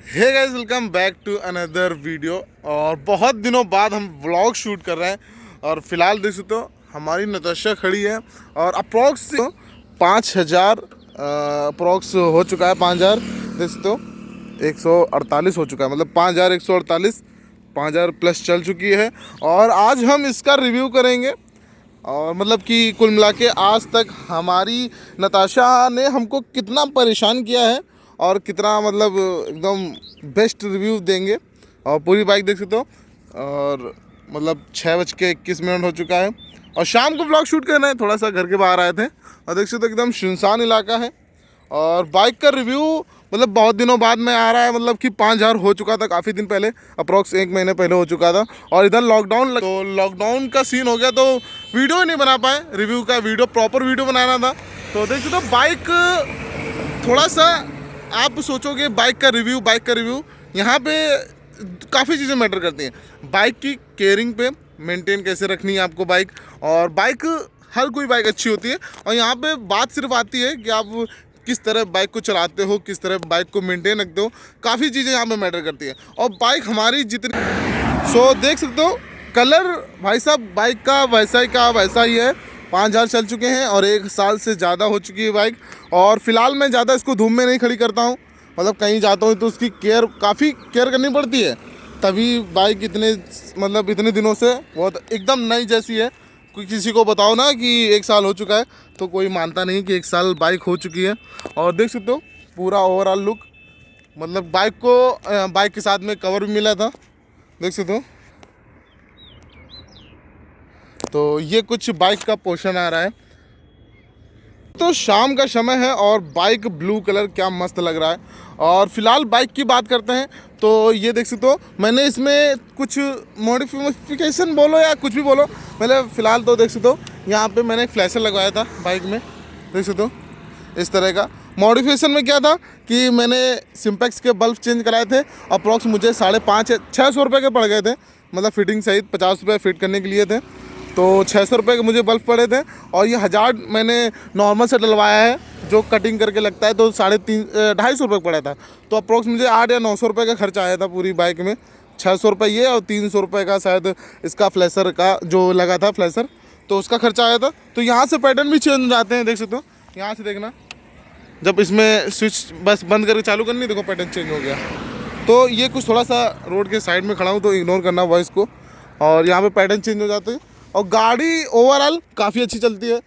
Hey guys welcome back to another video और बहुत दिनों बाद हम व्लॉग शूट कर रहे हैं। और फ़िलहाल देख सकते हो, हमारी नताशा खड़ी है। और अप्रॉक्स पाँच हज़ार अप्रॉक्स हो चुका है पाँच हज़ार। देख सकते हो, एक सौ अड़तालीस हो चुका है। मतलब पाँच हज़ार एक सौ अड़तालीस, पाँच हज़ार प्लस चल चुकी है। और आज हम इसका रिव्यू करेंगे। और मतलब कि कुल मिला के आज तक हमारी नताशा ने हमको कितना परेशान किया है। और कितना मतलब एकदम बेस्ट रिव्यू देंगे। और पूरी बाइक देख सकते हो। और मतलब छः बज के इक्कीस मिनट हो चुका है। और शाम को ब्लॉग शूट करना है। थोड़ा सा घर के बाहर आए थे। और देख सकते हो एकदम सुनसान इलाका है। और बाइक का रिव्यू मतलब बहुत दिनों बाद में आ रहा है। मतलब कि पाँच हज़ार हो चुका था काफ़ी दिन पहले। अप्रॉक्स एक महीने पहले हो चुका था। और इधर लॉकडाउन तो लॉकडाउन का सीन हो गया तो वीडियो नहीं बना पाए। रिव्यू का वीडियो प्रॉपर वीडियो बनाना था। तो देख सकते हो बाइक थोड़ा सा आप सोचोगे बाइक का रिव्यू बाइक का रिव्यू यहाँ पे काफ़ी चीज़ें मैटर करती हैं। बाइक की केयरिंग पे मेंटेन कैसे रखनी है आपको बाइक और बाइक हर कोई बाइक अच्छी होती है। और यहाँ पे बात सिर्फ़ आती है कि आप किस तरह बाइक को चलाते हो, किस तरह बाइक को मेंटेन रखते हो, काफ़ी चीज़ें यहाँ पे मैटर करती है। और बाइक हमारी जितनी सो देख सकते हो कलर भाई साहब बाइक का वैसा ही का वैसा ही है। पाँच हज़ार चल चुके हैं और एक साल से ज़्यादा हो चुकी है बाइक। और फ़िलहाल मैं ज़्यादा इसको धूम में नहीं खड़ी करता हूँ। मतलब कहीं जाता हूँ तो उसकी केयर, काफ़ी केयर करनी पड़ती है। तभी बाइक इतने मतलब इतने दिनों से बहुत एकदम नई जैसी है। कोई किसी को बताओ ना कि एक साल हो चुका है तो कोई मानता नहीं कि एक साल बाइक हो चुकी है। और देख सकते हो, पूरा ओवरऑल लुक मतलब बाइक को बाइक के साथ में कवर भी मिला था। देख सकते हो। तो ये कुछ बाइक का पोर्शन आ रहा है। तो शाम का समय है और बाइक ब्लू कलर क्या मस्त लग रहा है। और फ़िलहाल बाइक की बात करते हैं तो ये देख सकते हो, मैंने इसमें कुछ मॉडिफिकेशन बोलो या कुछ भी बोलो, पहले फ़िलहाल तो देख सकते हो, यहाँ पे मैंने एक फ्लैशर लगवाया था बाइक में, देख सकते हो, इस तरह का। मॉडिफिकेशन में क्या था कि मैंने सिम्पैक्स के बल्ब चेंज कराए थे अप्रॉक्स मुझे साढ़े पाँच, छः सौ रुपये के पड़ गए थे मतलब फिटिंग सहित पचास रुपये फिट करने के लिए थे। तो छः सौ रुपये के मुझे बल्ब पड़े थे और ये हज़ार मैंने नॉर्मल से डलवाया है, जो कटिंग करके लगता है तो साढ़े तीन ढाई सौ रुपये पड़ा था। तो अप्रोक्स मुझे आठ या नौ सौ रुपये का खर्चा आया था पूरी बाइक में। छः सौ रुपये ये और तीन सौ रुपये का शायद इसका फ्लैशर का, जो लगा था फ्लैशर तो उसका खर्चा आया था। तो यहाँ से पैटर्न भी चेंज हो जाते हैं, देख सकते हो। यहाँ से देखना। जब इसमें स्विच बस बंद करके चालू करनी, देखो पैटर्न चेंज हो गया। तो ये कुछ थोड़ा सा रोड के साइड में खड़ा हूँ तो इग्नोर करना वॉइस को। और यहाँ पे पैटर्न चेंज हो जाते हैं। और गाड़ी ओवरऑल काफ़ी अच्छी चलती है।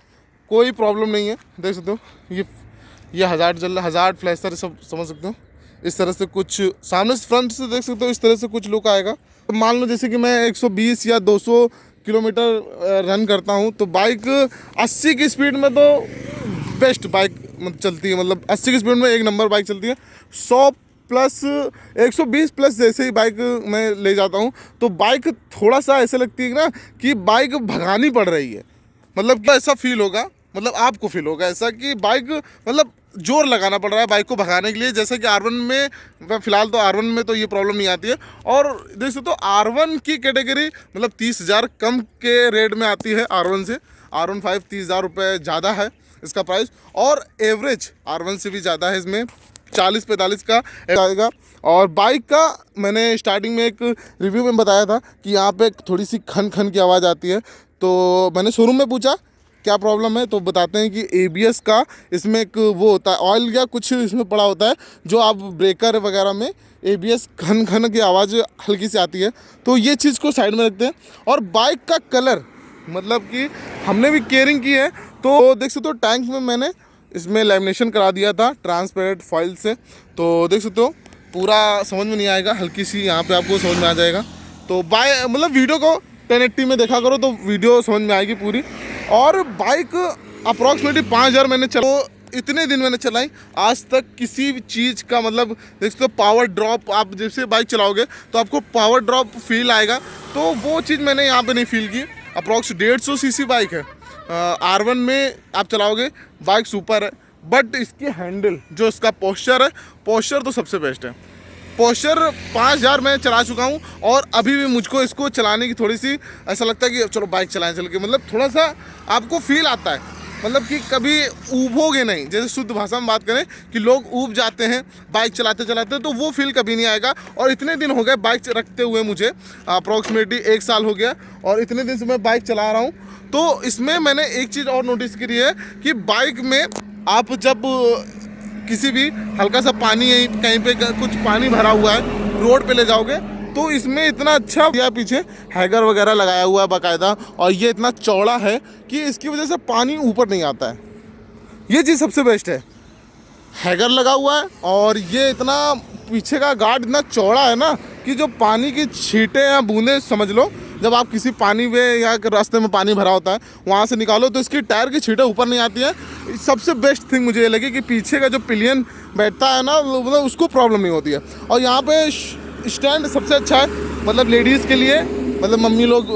कोई प्रॉब्लम नहीं है, देख सकते हो। ये ये हज़ार रहा हज़ार फ्लैशर सब समझ सकते हो। इस तरह से कुछ सामने से फ्रंट से देख सकते हो, इस तरह से कुछ लुक आएगा। तो मान लो जैसे कि मैं 120 या 200 किलोमीटर रन करता हूँ तो बाइक 80 की स्पीड में तो बेस्ट बाइक चलती है। मतलब 80 की स्पीड में एक नंबर बाइक चलती है। 100 प्लस 120 प्लस जैसे ही बाइक मैं ले जाता हूँ तो बाइक थोड़ा सा ऐसे लगती है ना, कि बाइक भगानी पड़ रही है। मतलब क्या ऐसा फील होगा मतलब आपको फील होगा ऐसा कि बाइक मतलब ज़ोर लगाना पड़ रहा है बाइक को भगाने के लिए। जैसे कि आर में फ़िलहाल तो आर में तो ये प्रॉब्लम नहीं आती है। और देख तो आर वन की कैटेगरी मतलब तीस हज़ार कम के रेट में आती है आर से। आर वन फाइव तीस हज़ार रुपये ज़्यादा है इसका प्राइस और एवरेज आर से भी ज़्यादा है इसमें। चालीस पैंतालीस का आएगा। और बाइक का मैंने स्टार्टिंग में एक रिव्यू में बताया था कि यहाँ पे थोड़ी सी खन खन की आवाज़ आती है। तो मैंने शोरूम में पूछा, क्या प्रॉब्लम है? तो बताते हैं कि एबीएस का इसमें एक वो होता है ऑयल या कुछ इसमें पड़ा होता है, जो आप ब्रेकर वगैरह में ए बी खन खन की आवाज़ हल्की सी आती है। तो ये चीज़ को साइड में रखते हैं। और बाइक का कलर मतलब कि हमने भी केयरिंग की है तो देख सकते हो तो टैंक में मैंने इसमें लेमिनेशन करा दिया था ट्रांसपेरेंट फॉइल से। तो देख सकते हो, पूरा समझ में नहीं आएगा, हल्की सी यहाँ पे आपको समझ में आ जाएगा। तो बाय मतलब वीडियो को टेन में देखा करो तो वीडियो समझ में आएगी पूरी। और बाइक अप्रॉक्सीमेटली पाँच हज़ार मैंने चलो इतने दिन मैंने चलाई। आज तक किसी भी चीज़ का मतलब देख सकते हो पावर ड्रॉप आप जैसे बाइक चलाओगे तो आपको पावर ड्रॉप फील आएगा। तो वो चीज़ मैंने यहाँ पे नहीं फील की। अप्रॉक्स डेढ़ सौ सी बाइक है। आर वन में आप चलाओगे बाइक सुपर है बट इसकी हैंडल जो इसका पोस्चर है पोस्चर तो सबसे बेस्ट है। पोस्चर पाँच हज़ार मैं चला चुका हूँ, और अभी भी मुझको इसको चलाने की थोड़ी सी ऐसा लगता है कि चलो बाइक चलाएँ चल के मतलब थोड़ा सा आपको फील आता है। मतलब कि कभी ऊबोगे नहीं, जैसे शुद्ध भाषा में बात करें कि लोग ऊब जाते हैं बाइक चलाते चलाते तो वो फील कभी नहीं आएगा। और इतने दिन हो गए बाइक रखते हुए मुझे अप्रॉक्सीमेटली एक साल हो गया, और इतने दिन से मैं बाइक चला रहा हूँ। तो इसमें मैंने एक चीज़ और नोटिस करी है कि बाइक में आप जब किसी भी हल्का सा पानी कहीं पे कुछ पानी भरा हुआ है, रोड पे ले जाओगे तो इसमें इतना अच्छा दिया पीछे, हैगर वगैरह लगाया हुआ है बाकायदा, और ये इतना चौड़ा है कि इसकी वजह से पानी ऊपर नहीं आता है। ये चीज़ सबसे बेस्ट है। हैगर लगा हुआ है, और ये इतना पीछे का गार्ड इतना चौड़ा है ना कि जो पानी की छीटें या बूंदें, समझ लो जब आप किसी पानी में या रास्ते में पानी भरा होता है, वहाँ से निकालो तो इसकी टायर की छीटें ऊपर नहीं आती है। सबसे बेस्ट थिंग मुझे ये लगी कि पीछे का जो पिलियन बैठता है ना मतलब उसको प्रॉब्लम नहीं होती है। और यहाँ पे स्टैंड सबसे अच्छा है मतलब लेडीज़ के लिए मतलब मम्मी लोग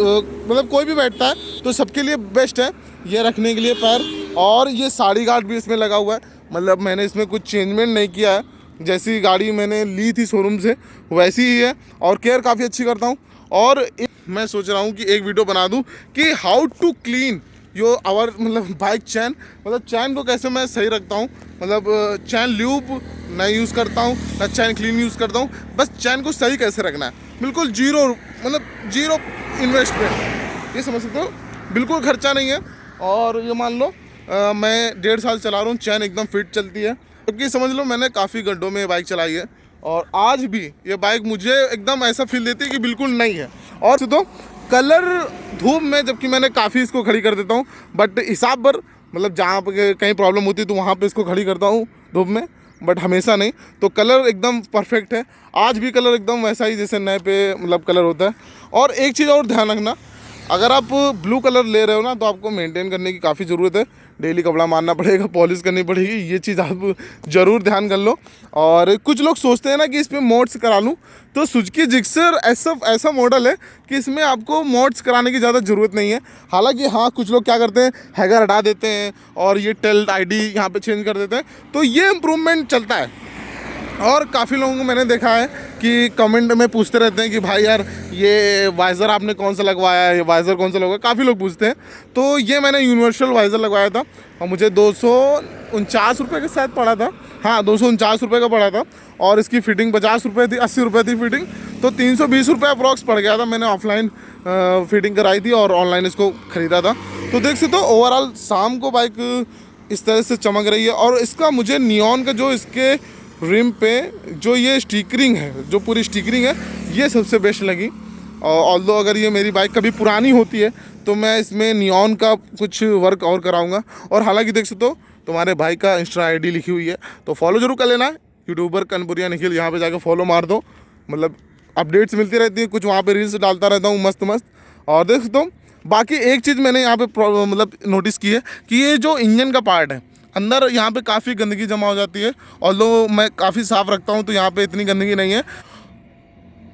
मतलब कोई भी बैठता है तो सबके लिए बेस्ट है। ये रखने के लिए पैर, और ये साड़ी गार्ड भी इसमें लगा हुआ है। मतलब मैंने इसमें कुछ चेंजमेंट नहीं किया है। जैसी गाड़ी मैंने ली थी शोरूम से, वैसी ही है, और केयर काफ़ी अच्छी करता हूँ। और मैं सोच रहा हूँ कि एक वीडियो बना दूँ कि how to clean your our मतलब बाइक चैन मतलब चैन को कैसे मैं सही रखता हूँ? मतलब चैन ल्यूब नहीं यूज़ करता हूँ ना चैन क्लीन यूज़ करता हूँ। बस चैन को सही कैसे रखना है? बिल्कुल ज़ीरो मतलब ज़ीरो इन्वेस्टमेंट ये समझ सकते हो? बिल्कुल खर्चा नहीं है। और ये मान लो आ, मैं डेढ़ साल चला रहा हूँ चैन एकदम फिट चलती है। क्योंकि तो समझ लो मैंने काफ़ी गड्ढों में बाइक चलाई है। और आज भी ये बाइक मुझे एकदम ऐसा फील देती है कि बिल्कुल नहीं है। और तो कलर धूप में, जबकि मैंने काफ़ी इसको खड़ी कर देता हूँ बट हिसाब पर मतलब जहाँ पर कहीं प्रॉब्लम होती तो वहाँ पर इसको खड़ी करता हूँ धूप में बट हमेशा नहीं। तो कलर एकदम परफेक्ट है। आज भी कलर एकदम वैसा ही जैसे नए पे मतलब कलर होता है। और एक चीज़ और ध्यान रखना अगर आप ब्लू कलर ले रहे हो ना तो आपको मेंटेन करने की काफ़ी ज़रूरत है। डेली कपड़ा मारना पड़ेगा पॉलिश करनी पड़ेगी, ये चीज़ आप ज़रूर ध्यान कर लो। और कुछ लोग सोचते हैं ना कि इसमें मोड्स करा लूँ तो सुजकी जिक्सर ऐसा ऐसा मॉडल है कि इसमें आपको मोड्स कराने की ज़्यादा ज़रूरत नहीं है। हालाँकि हाँ कुछ लोग क्या करते हैं, हैगर हटा देते हैं और ये टेल आईडी यहाँ पे चेंज कर देते हैं। तो ये इम्प्रूवमेंट चलता है। और काफ़ी लोगों को मैंने देखा है कि कमेंट में पूछते रहते हैं कि भाई यार, ये वाइज़र आपने कौन सा लगवाया है? ये वाइज़र कौन सा लगवाया काफ़ी लोग पूछते हैं। तो ये मैंने यूनिवर्सल वाइज़र लगवाया था और मुझे दो सौ उनचास रुपये का शायद पड़ा था। हाँ दो सौ उनचास रुपये का पड़ा था और इसकी फ़िटिंग पचास रुपये थी, अस्सी रुपये थी फ़िटिंग तो तीन सौ बीस रुपये अप्रॉक्स पड़ गया था। मैंने ऑफलाइन फिटिंग कराई थी और ऑनलाइन इसको ख़रीदा था। तो देख सकते हो ओवरऑल शाम को बाइक इस तरह से चमक रही है और इसका मुझे नियॉन का जो इसके रिम पे जो ये स्टिकरिंग है, जो पूरी स्टिकरिंग है, ये सबसे बेस्ट लगी। और दो अगर ये मेरी बाइक कभी पुरानी होती है तो मैं इसमें नियॉन का कुछ वर्क और कराऊँगा। और हालाँकि देख सकते हो, तुम्हारे भाई का इंस्टा आईडी लिखी हुई है तो फॉलो ज़रूर कर लेना। यूट्यूबर कनपुरिया निखिल, यहाँ पे जाकर फॉलो मार दो। मतलब अपडेट्स मिलती रहती है, कुछ वहाँ पे रील्स डालता रहता हूँ मस्त मस्त और देख सकते हो, बाकी एक चीज़ मैंने यहाँ पे मतलब नोटिस की है कि ये जो इंजन का पार्ट है अंदर यहाँ पे काफ़ी गंदगी जमा हो जाती है और लोग मैं काफ़ी साफ़ रखता हूँ तो यहाँ पे इतनी गंदगी नहीं है।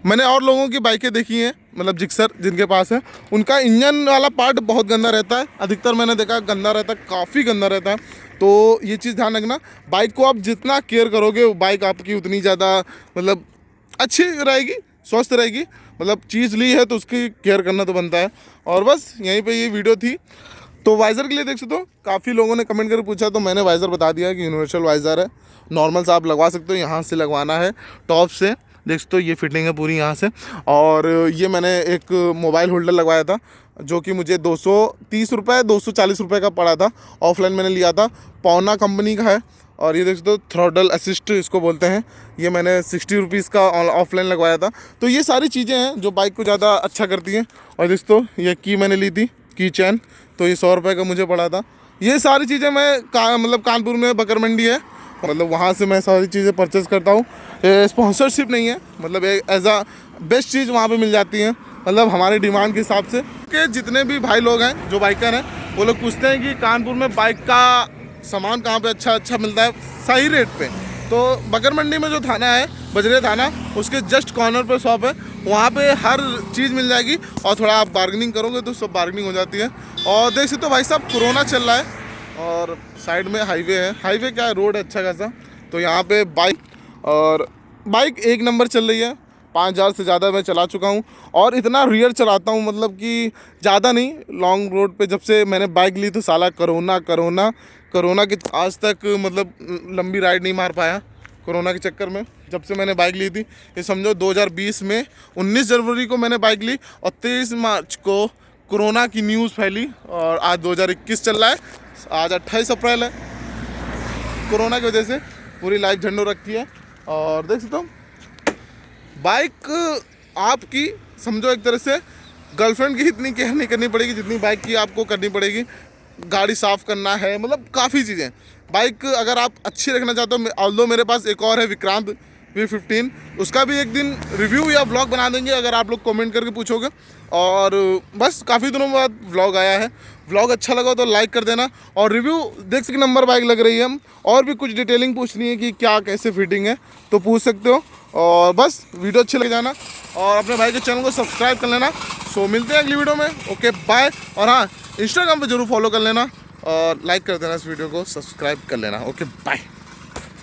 मैंने और लोगों की बाइकें देखी हैं मतलब जिक्सर जिनके पास है। उनका इंजन वाला पार्ट बहुत गंदा रहता है। अधिकतर मैंने देखा गंदा रहता है, काफ़ी गंदा रहता है। तो ये चीज़ ध्यान रखना, बाइक को आप जितना केयर करोगे बाइक आपकी उतनी ज़्यादा मतलब अच्छी रहेगी, स्वस्थ रहेगी। मतलब चीज़ ली है तो उसकी केयर करना तो बनता है। और बस यहीं पे ये वीडियो थी। तो वाइज़र के लिए देख सकते हो, काफ़ी लोगों ने कमेंट करके पूछा तो मैंने वाइज़र बता दिया कि यूनिवर्सल वाइज़र है। नॉर्मल सा आप लगवा सकते हो, यहाँ से लगवाना है टॉप से। देख सकते हो, ये फिटिंग है पूरी यहाँ से। और ये मैंने एक मोबाइल होल्डर लगवाया था, जो कि मुझे दो सौ तीस रुपये दो सौ चालीस रुपये का पड़ा था। ऑफलाइन मैंने लिया था पौना कंपनी का है। और ये देख सकते हो थ्रोडल असिस्ट इसको बोलते हैं। ये मैंने सिक्सटी रुपीज़ का ऑफलाइन लगवाया था। तो ये सारी चीज़ें हैं जो बाइक को ज़्यादा अच्छा करती हैं। और दोस्तों ये की मैंने ली थी की चैन तो ये सौ रुपये का मुझे पड़ा था। ये सारी चीज़ें मैं का मतलब कानपुर में बकर मंडी है। मतलब वहाँ से मैं सारी चीज़ें परचेज़ करता हूँ। स्पॉन्सरशिप नहीं है। मतलब एज आ बेस्ट चीज़ वहाँ पे मिल जाती है। मतलब हमारे डिमांड के हिसाब से। कि जितने भी भाई लोग हैं, जो बाइकर हैं, वो लोग पूछते हैं कि कानपुर में बाइक का सामान कहाँ पे अच्छा अच्छा मिलता है, सही रेट पे। तो बकर मंडी में जो थाना है, बजरे थाना, उसके जस्ट कॉर्नर पर शॉप है। वहाँ पे हर चीज़ मिल जाएगी और थोड़ा आप बार्गनिंग करोगे तो सब बार्गनिंग हो जाती है। और देख सकते हो तो भाई साहब, कोरोना चल रहा है और साइड में हाईवे है। हाईवे क्या है? रोड है अच्छा खासा। तो यहाँ पे बाइक और बाइक एक नंबर चल रही है। पाँच हज़ार से ज़्यादा मैं चला चुका हूँ और इतना रियर चलाता हूँ मतलब कि ज़्यादा नहीं लॉन्ग रोड पे जब से मैंने बाइक ली तो साला करोना करोना करोना के आज तक मतलब लंबी राइड नहीं मार पाया कोरोना के चक्कर में। जब से मैंने बाइक ली थी, ये समझो 2020 में 19 जनवरी को मैंने बाइक ली और 23 मार्च को कोरोना की न्यूज़ फैली और आज 2021 चल रहा है। आज 28 अप्रैल है। कोरोना की वजह से पूरी लाइफ झंडो रखी है और देख सकते हो बाइक आपकी, समझो एक तरह से गर्लफ्रेंड की इतनी केयर नहीं करनी पड़ेगी जितनी बाइक की आपको करनी पड़ेगी। गाड़ी साफ़ करना है मतलब काफ़ी चीज़ें। बाइक अगर आप अच्छी रखना चाहते हो ऑल मेरे पास एक और है विक्रांत वी फिफ्टीन उसका भी एक दिन रिव्यू या व्लॉग बना देंगे, अगर आप लोग कमेंट करके पूछोगे। और बस, काफ़ी दिनों बाद व्लॉग आया है। व्लॉग अच्छा लगा तो लाइक कर देना। और रिव्यू देख सके नंबर बाइक लग रही है। हम और भी कुछ डिटेलिंग पूछनी है कि क्या, कैसे फिटिंग है तो पूछ सकते हो। और बस, वीडियो अच्छी लग जाना। और अपने भाई के चैनल को सब्सक्राइब कर लेना। सो मिलते हैं अगली वीडियो में। ओके बाय और हाँ इंस्टाग्राम पर ज़रूर फॉलो कर लेना। और लाइक कर देना इस वीडियो को सब्सक्राइब कर लेना। Okay bye